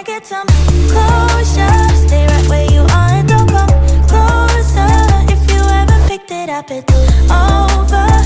I get some closure Stay right where you are and don't come closer. If you picked it up, it's over.